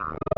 you